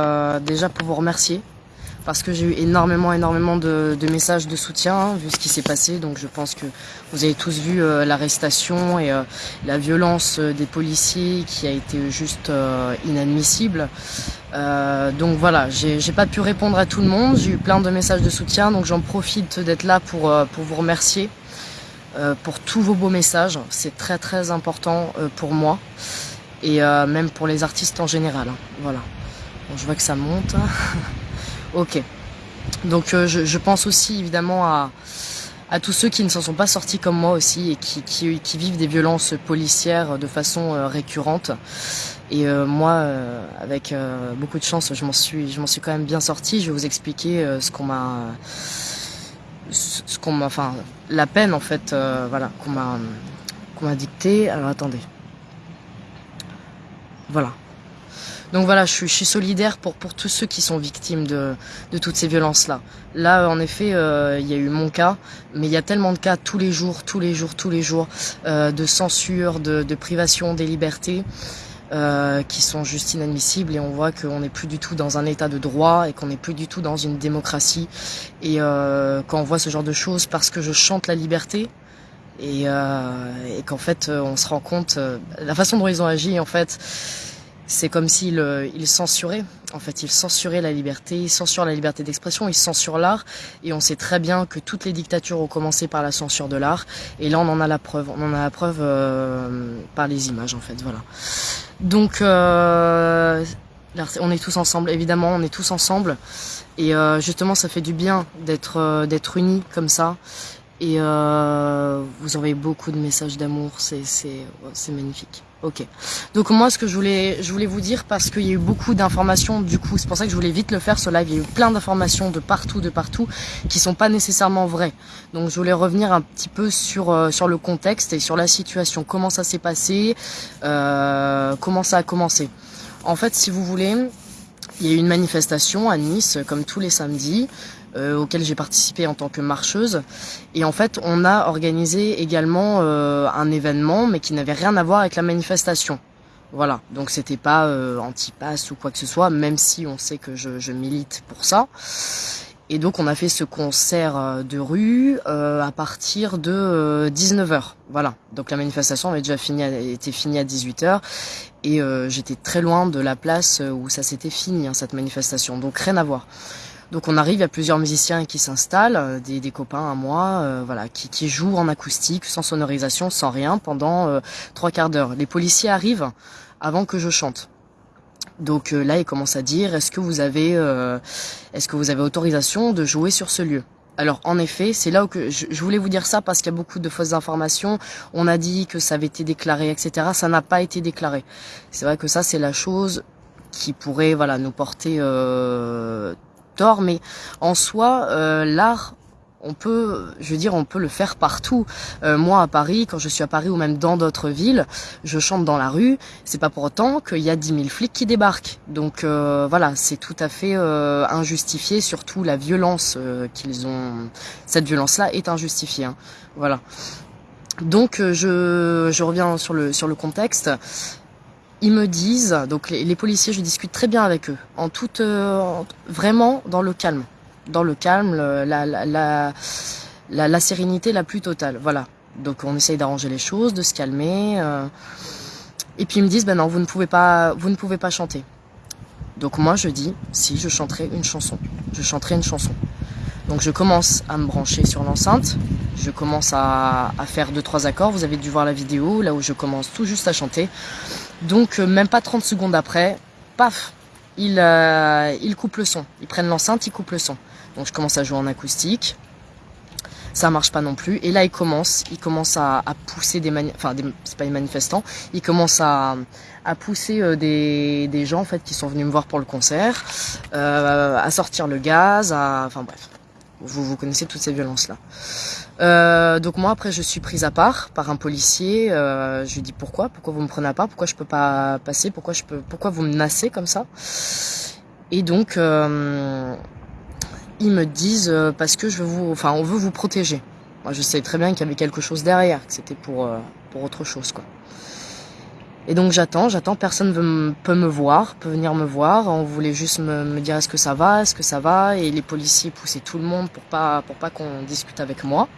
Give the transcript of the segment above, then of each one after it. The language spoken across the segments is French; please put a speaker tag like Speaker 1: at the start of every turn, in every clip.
Speaker 1: Euh, déjà pour vous remercier parce que j'ai eu énormément énormément de, messages de soutien hein, vu ce qui s'est passé. Donc je pense que vous avez tous vu euh, l'arrestation et euh, la violence des policiers qui a été juste inadmissible. Donc voilà j'ai pas pu répondre à tout le monde. J'ai eu plein de messages de soutien. Donc j'en profite d'être là pour, pour vous remercier pour tous vos beaux messages. C'est très très important pour moi et même pour les artistes en général hein. voilà je vois que ça monte. ok. Donc euh, je, pense aussi évidemment à, tous ceux qui ne s'en sont pas sortis comme moi aussi et qui, vivent des violences policières de façon euh, récurrente. Et euh, moi, avec beaucoup de chance, je m'en suis, je m'en suis quand même bien sorti. Je vais vous expliquer ce qu'on m'a, ce qu'on m'a, enfin, la peine en fait, voilà, qu'on m'a, qu'on m'a dicté. Alors attendez. Voilà. Donc voilà, je suis, solidaire pour, pour tous ceux qui sont victimes de, de toutes ces violences-là. Là, en effet, euh, il y a eu mon cas, mais il y a tellement de cas tous les jours, tous les jours, tous les jours, euh, de censure, de, de, privation des libertés. Euh, qui sont juste inadmissibles et on voit qu'on n'est plus du tout dans un état de droit et qu'on n'est plus du tout dans une démocratie et quand on voit ce genre de choses parce que je chante la liberté et, et qu'en fait on se rend compte la façon dont ils ont agi en fait c'est comme s'il euh, il censurait. En fait, il censurait la liberté, il censure la liberté d'expression, il censure l'art. Et on sait très bien que toutes les dictatures ont commencé par la censure de l'art. Et là, on en a la preuve. On en a la preuve euh, par les images, en fait. Voilà. Donc, euh, on est tous ensemble. Évidemment, on est tous ensemble. Et justement, ça fait du bien d'être d'être unis comme ça. Et vous envoyez beaucoup de messages d'amour. C'est c'est magnifique. Ok. Donc moi, ce que je voulais, je voulais vous dire, parce qu'il y a eu beaucoup d'informations, du coup, c'est pour ça que je voulais vite le faire, ce live, il y a eu plein d'informations de partout, de partout, qui sont pas nécessairement vraies. Donc je voulais revenir un petit peu sur, euh, sur le contexte et sur la situation, comment ça s'est passé, euh, comment ça a commencé. En fait, si vous voulez, il y a eu une manifestation à Nice, comme tous les samedis, euh, auquel j'ai participé en tant que marcheuse. Et en fait, on a organisé également euh, un événement, mais qui n'avait rien à voir avec la manifestation. Voilà, donc c'était pas euh, anti-pass ou quoi que ce soit, même si on sait que je, je milite pour ça. Et donc on a fait ce concert euh, de rue euh, à partir de 19h. Voilà. Donc la manifestation avait déjà fini, était finie à 18h et j'étais très loin de la place où ça s'était fini hein, cette manifestation. Donc rien à voir. Donc on arrive, il y a plusieurs musiciens qui s'installent, euh, des, des, copains à moi, euh, voilà, qui, qui, jouent en acoustique, sans sonorisation, sans rien, pendant euh, trois quarts d'heure. Les policiers arrivent avant que je chante. Donc là, ils commencent à dire est-ce que vous avez, est-ce que vous avez autorisation de jouer sur ce lieu? Alors en effet, c'est là où que je, je, voulais vous dire ça parce qu'il y a beaucoup de fausses informations. On a dit que ça avait été déclaré, etc. Ça n'a pas été déclaré. C'est vrai que ça, c'est la chose qui pourrait, voilà, nous porter euh, tort, mais en soi, euh, l'art on peut, je veux dire, on peut le faire partout. Euh, moi, à Paris, quand je suis à Paris ou même dans d'autres villes, je chante dans la rue. C'est pas pour autant qu'il y a 10 000 flics qui débarquent. Donc euh, voilà, c'est tout à fait injustifié. Surtout la violence qu'ils ont, cette violence-là est injustifiée. Hein. Voilà. Donc je, je reviens sur le sur le contexte ils me disent, donc les, policiers, je discute très bien avec eux, en toute, euh, vraiment dans le calme, dans le calme, la, la, la, sérénité la plus totale, voilà. Donc on essaye d'arranger les choses, de se calmer. Euh, et puis ils me disent, ben non, vous ne pouvez pas, vous ne pouvez pas chanter. Donc moi je dis, si je chanterai une chanson, je chanterai une chanson. Donc je commence à me brancher sur l'enceinte, je commence à, à, faire deux trois accords, vous avez dû voir la vidéo, là où je commence tout juste à chanter. Donc euh, même pas 30 secondes après, paf, ils, euh, ils coupent le son. Ils prennent l'enceinte, ils coupent le son. Donc je commence à jouer en acoustique. Ça marche pas non plus. Et là, ils commencent, ils commencent à, à pousser des enfin, c'est pas des manifestants. Ils commencent à, à pousser euh, des, des gens en fait qui sont venus me voir pour le concert, euh, à sortir le gaz, à, enfin bref, vous vous connaissez toutes ces violences là. Euh, donc moi après je suis prise à part par un policier. Euh, je lui dis pourquoi, pourquoi vous me prenez à part, pourquoi je peux pas passer, pourquoi je peux, pourquoi vous me menacez comme ça. Et donc euh, ils me disent parce que je veux vous, enfin on veut vous protéger. Moi je sais très bien qu'il y avait quelque chose derrière, que c'était pour pour autre chose quoi. Et donc j'attends, j'attends, personne veut peut me voir, peut venir me voir. On voulait juste me, me dire est-ce que ça va, est-ce que ça va, et les policiers poussaient tout le monde pour pas pour pas qu'on discute avec moi.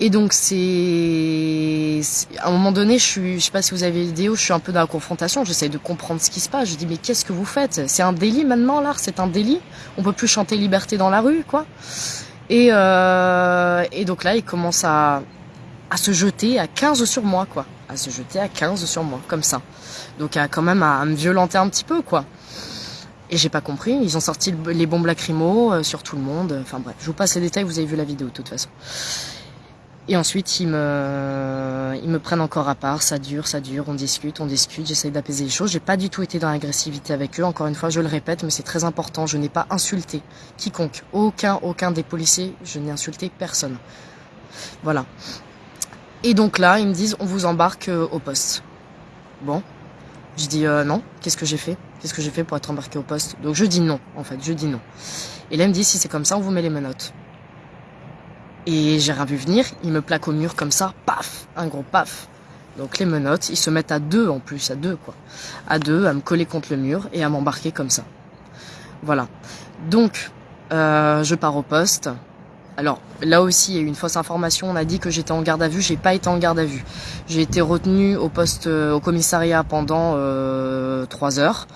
Speaker 1: Et donc c'est à un moment donné, je suis, je sais pas si vous avez vu vidéo, je suis un peu dans la confrontation. J'essaie de comprendre ce qui se passe. Je dis mais qu'est-ce que vous faites? C'est un délit maintenant là, c'est un délit? On peut plus chanter liberté dans la rue, quoi? Et euh, et donc là, il commence à à se jeter à 15 sur moi, quoi à se jeter à 15 sur moi, comme ça. Donc à quand même à, me violenter un petit peu, quoi. Et j'ai pas compris, ils ont sorti les bombes lacrymo euh, sur tout le monde. Enfin bref, je vous passe les détails, vous avez vu la vidéo de toute façon. Et ensuite, ils me, ils me prennent encore à part, ça dure, ça dure, on discute, on discute, j'essaye d'apaiser les choses. J'ai pas du tout été dans l'agressivité avec eux, encore une fois, je le répète, mais c'est très important, je n'ai pas insulté quiconque, aucun, aucun des policiers, je n'ai insulté personne. Voilà. Et donc là, ils me disent, on vous embarque euh, au poste. Bon, je dis euh, non. Qu'est-ce que j'ai fait? Qu'est-ce que j'ai fait pour être embarqué au poste? Donc je dis non, en fait, je dis non. Et là, il me dit, si c'est comme ça, on vous met les menottes. Et j'ai rien vu venir, il me plaque au mur comme ça, paf, un gros paf. Donc les menottes, ils se mettent à deux en plus, à deux quoi. À deux, à me coller contre le mur et à m'embarquer comme ça. Voilà. Donc, euh, je pars au poste. Alors là aussi, il y a eu une fausse information. On a dit que j'étais en garde à vue. J'ai pas été en garde à vue. J'ai été retenu au poste, euh, au commissariat pendant euh, 3 heures.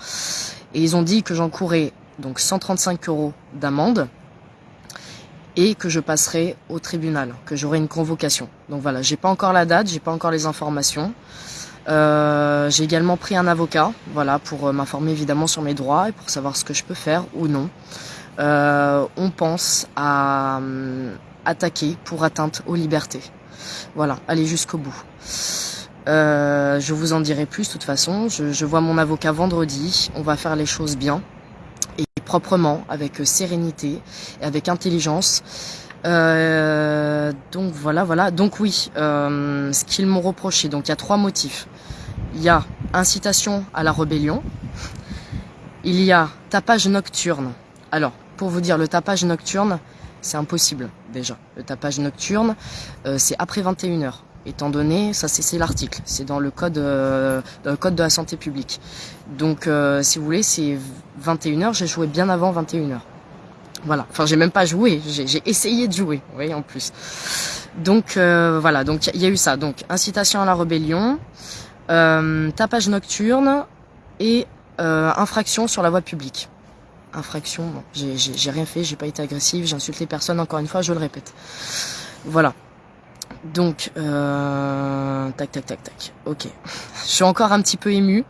Speaker 1: Et ils ont dit que j'encourais donc 135 euros d'amende et que je passerai au tribunal, que j'aurai une convocation. Donc voilà, j'ai pas encore la date, j'ai pas encore les informations. Euh, j'ai également pris un avocat, voilà, pour euh, m'informer évidemment sur mes droits et pour savoir ce que je peux faire ou non euh, on pense à euh, attaquer pour atteinte aux libertés. Voilà, aller jusqu'au bout. Euh, je vous en dirai plus de toute façon. Je, vois mon avocat vendredi. On va faire les choses bien et proprement, avec sérénité et avec intelligence. Donc voilà, voilà. Donc oui, ce qu'ils m'ont reproché. Donc il y a trois motifs. Il y a incitation à la rébellion. Il y a tapage nocturne. Alors, pour vous dire, le tapage nocturne, c'est impossible déjà. Le tapage nocturne, euh, c'est après 21h. Étant donné, ça c'est l'article, c'est dans le code euh, dans le code de la santé publique. Donc euh, si vous voulez, c'est 21h, j'ai joué bien avant 21h. Voilà, enfin j'ai même pas joué, j'ai essayé de jouer, vous voyez en plus. Donc euh, voilà, donc il y, y, a eu ça, donc incitation à la rébellion, euh, tapage nocturne et euh, infraction sur la voie publique infraction. J'ai rien fait, j'ai pas été agressive, j'ai insulté personne, encore une fois, je le répète. Voilà. Donc, euh, tac, tac, tac, tac. Ok. Je suis encore un petit peu émue.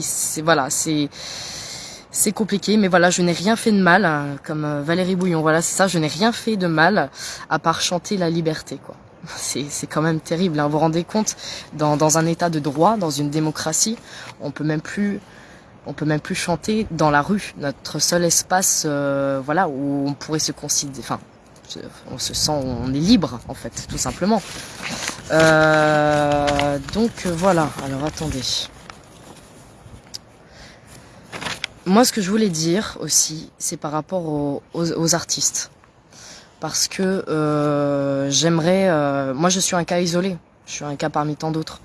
Speaker 1: C'est voilà, c'est compliqué, mais voilà, je n'ai rien fait de mal, hein, comme euh, Valérie Bouillon. Voilà, c'est ça, je n'ai rien fait de mal à part chanter la liberté, quoi. C'est quand même terrible. Hein. Vous vous rendez compte, dans, dans un état de droit, dans une démocratie, on peut même plus on peut même plus chanter dans la rue. Notre seul espace, euh, voilà, où on pourrait se considérer, enfin, on se sent, on est libre en fait, tout simplement. Euh, donc voilà. Alors attendez. Moi, ce que je voulais dire aussi, c'est par rapport aux, artistes, parce que euh, j'aimerais. Moi, je suis un cas isolé. Je suis un cas parmi tant d'autres.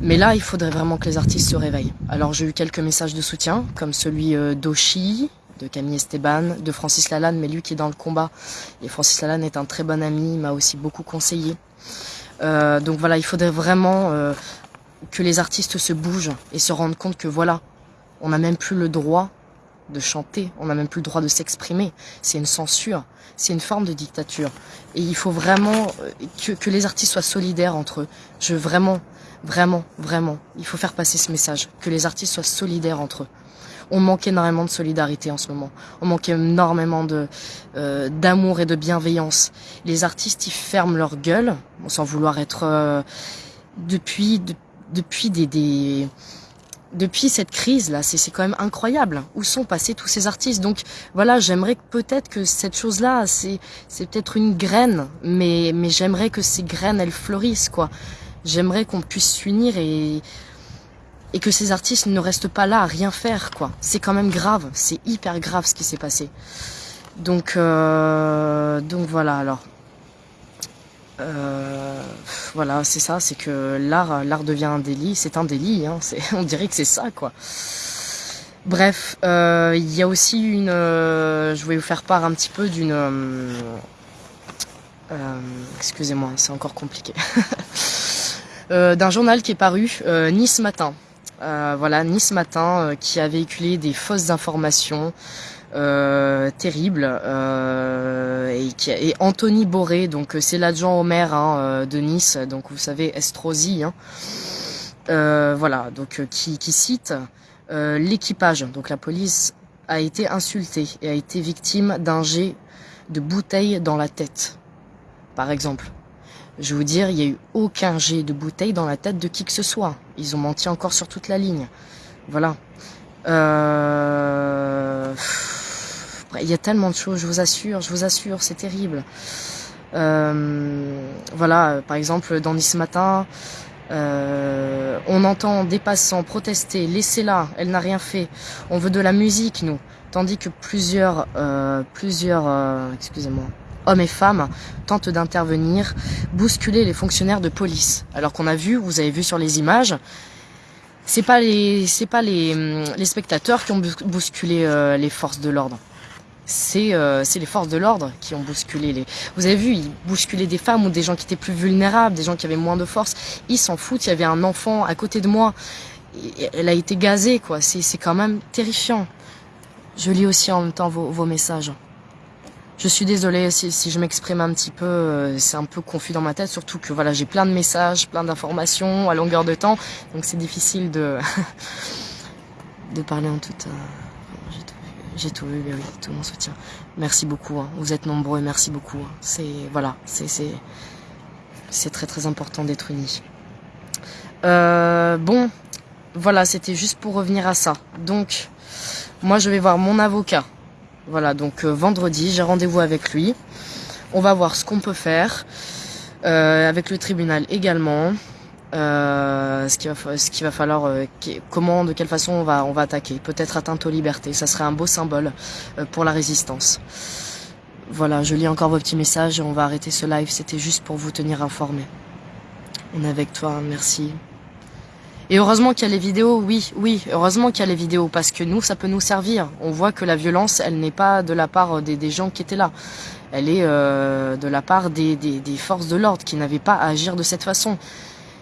Speaker 1: Mais là, il faudrait vraiment que les artistes se réveillent. Alors j'ai eu quelques messages de soutien, comme celui euh, d'Oshi, de Camille Esteban, de Francis Lalanne, mais lui qui est dans le combat. Et Francis Lalanne est un très bon ami, il m'a aussi beaucoup conseillé. Euh, donc voilà, il faudrait vraiment euh, que les artistes se bougent et se rendent compte que voilà, on n'a même plus le droit de chanter, on n'a même plus le droit de s'exprimer. C'est une censure, c'est une forme de dictature. Et il faut vraiment euh, que, que les artistes soient solidaires entre eux. Je vraiment Vraiment, vraiment, il faut faire passer ce message, que les artistes soient solidaires entre eux. On manque énormément de solidarité en ce moment. On manque énormément de euh, d'amour et de bienveillance. Les artistes, ils ferment leur gueule, sans vouloir être euh, depuis de, depuis des, des depuis cette crise là, c'est quand même incroyable. Où sont passés tous ces artistes Donc voilà, j'aimerais peut-être que cette chose là, c'est c'est peut-être une graine, mais mais j'aimerais que ces graines elles fleurissent quoi j'aimerais qu'on puisse s'unir et et que ces artistes ne restent pas là à rien faire quoi. C'est quand même grave, c'est hyper grave ce qui s'est passé. Donc euh, donc voilà alors. Euh, voilà, c'est ça, c'est que l'art, l'art devient un délit, c'est un délit, hein, on dirait que c'est ça, quoi. Bref, euh, il y a aussi une, euh, je vais vous faire part un petit peu d'une, excusez-moi, c'est encore compliqué, d'un journal qui est paru Nice Matin. voilà, Nice Matin, qui a véhiculé des fausses informations euh, terrible euh, et, Anthony Boré donc euh, c'est l'adjoint au maire hein, de Nice donc vous savez Estrosi hein, voilà donc qui, cite l'équipage donc la police a été insultée et a été victime d'un jet de bouteille dans la tête par exemple je vais vous dire, il n'y a eu aucun jet de bouteille dans la tête de qui que ce soit. Ils ont menti encore sur toute la ligne. Voilà. Euh il y a tellement de choses, je vous assure, je vous assure, c'est terrible. Euh, voilà, par exemple, dans Nice Matin, euh, on entend des passants protester, laissez-la, elle n'a rien fait. On veut de la musique, nous. Tandis que plusieurs, euh, plusieurs, excusez-moi, hommes et femmes tentent d'intervenir, bousculer les fonctionnaires de police. Alors qu'on a vu, vous avez vu sur les images, c'est pas les, c'est pas les, les spectateurs qui ont bousculé les forces de l'ordre euh, c'est les forces de l'ordre qui ont bousculé les. Vous avez vu, ils bousculaient des femmes ou des gens qui étaient plus vulnérables, des gens qui avaient moins de force. Ils s'en foutent. Il y avait un enfant à côté de moi. Elle a été gazée, quoi. C'est quand même terrifiant. Je lis aussi en même temps vos, vos messages. Je suis désolée si, si je m'exprime un petit peu, euh, c'est un peu confus dans ma tête, surtout que voilà, j'ai plein de messages, plein d'informations à longueur de temps, donc c'est difficile de de parler en toute. J'ai tout vu, oui, tout mon soutien. Merci beaucoup. Hein. Vous êtes nombreux, merci beaucoup. Hein. C'est voilà, très très important d'être unis. Euh, bon, voilà, c'était juste pour revenir à ça. Donc, moi, je vais voir mon avocat. Voilà, donc euh, vendredi, j'ai rendez-vous avec lui. On va voir ce qu'on peut faire. Euh, avec le tribunal également. Euh, ce qu'il va, falloir, euh, comment, de quelle façon on va, attaquer. Peut-être atteinte aux libertés. Ça serait un beau symbole euh, pour la résistance. Voilà, je lis encore vos petits messages et on va arrêter ce live. C'était juste pour vous tenir informé. On est avec toi, merci. Et heureusement qu'il y a les vidéos, oui, oui, heureusement qu'il y a les vidéos, parce que nous, ça peut nous servir. On voit que la violence, elle n'est pas de la part des, gens qui étaient là. Elle est de la part des forces de l'ordre qui n'avaient pas à agir de cette façon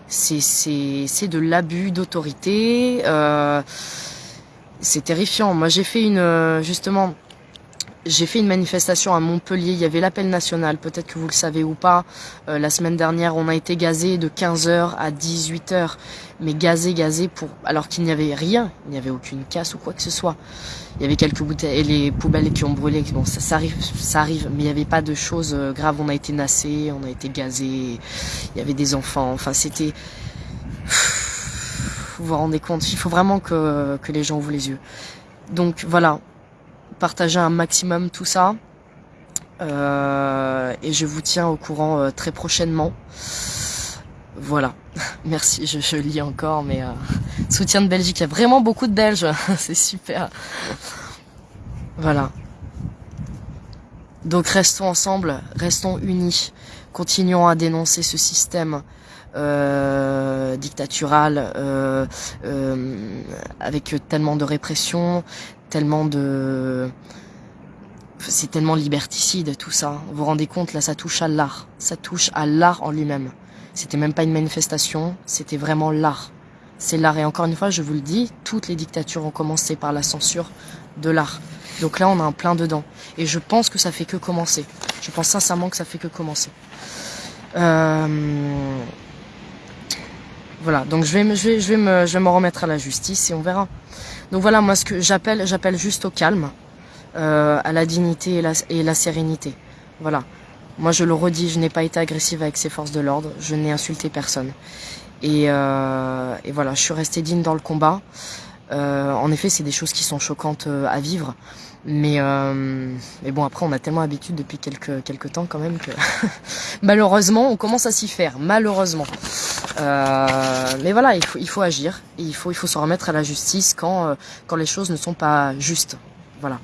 Speaker 1: c'est de l'abus d'autorité. Euh, c'est terrifiant. Moi, j'ai fait une euh, justement, j'ai fait une manifestation à Montpellier. Il y avait l'appel national. Peut-être que vous le savez ou pas. Euh, la semaine dernière, on a été gazé de 15h à 18h, mais gazé, gazé pour alors qu'il n'y avait rien. Il n'y avait aucune casse ou quoi que ce soit. Il y avait quelques bouteilles et les poubelles qui ont brûlé. Bon, ça, ça arrive, ça arrive, mais il n'y avait pas de choses euh, graves. On a été nassé, on a été gazé. Il y avait des enfants. Enfin, c'était. Vous vous rendez compte Il faut vraiment que, que les gens ouvrent les yeux. Donc voilà, partagez un maximum tout ça. Euh, et je vous tiens au courant euh, très prochainement. Voilà. Merci, je, lis encore, mais euh, soutien de Belgique. Il y a vraiment beaucoup de Belges. C'est super. Voilà. Donc restons ensemble, restons unis. Continuons à dénoncer ce système dictatural avec tellement de répression, c'est tellement liberticide tout ça. Vous vous rendez compte là, ça touche à l'art, ça touche à l'art en lui-même. C'était même pas une manifestation, c'était vraiment l'art. C'est l'art. Et encore une fois, je vous le dis, toutes les dictatures ont commencé par la censure de l'art. Donc là, on a un plein dedans. Et je pense que ça fait que commencer. Je pense sincèrement que ça fait que commencer. Euh... Voilà, donc je vais, je, vais, je, vais me, je vais me remettre à la justice et on verra. Donc voilà, moi ce que j'appelle, j'appelle juste au calme, euh, à la dignité et la, sérénité. Voilà. Moi, je le redis, je n'ai pas été agressive avec ces forces de l'ordre. Je n'ai insulté personne. Et, euh, voilà, je suis restée digne dans le combat. Euh, en effet, c'est des choses qui sont choquantes euh, à vivre. Mais, euh, mais bon, après, on a tellement l'habitude depuis quelques, quelques temps quand même que malheureusement, on commence à s'y faire. Malheureusement. Euh, mais voilà, il faut, il faut agir. Il faut, il faut se remettre à la justice quand, quand les choses ne sont pas justes. Voilà.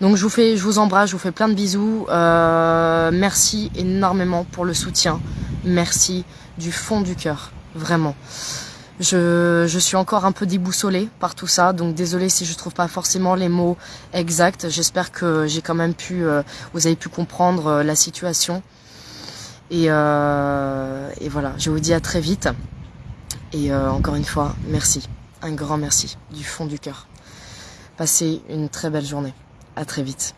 Speaker 1: Donc je vous fais, je vous embrasse, je vous fais plein de bisous. Euh, merci énormément pour le soutien. Merci du fond du cœur, vraiment. Je, suis encore un peu déboussolée par tout ça, donc désolée si je trouve pas forcément les mots exacts. J'espère que j'ai quand même pu, euh, vous avez pu comprendre euh, la situation. Et, euh, et, voilà, je vous dis à très vite. Et encore une fois, merci, un grand merci du fond du cœur. Passez une très belle journée. À très vite.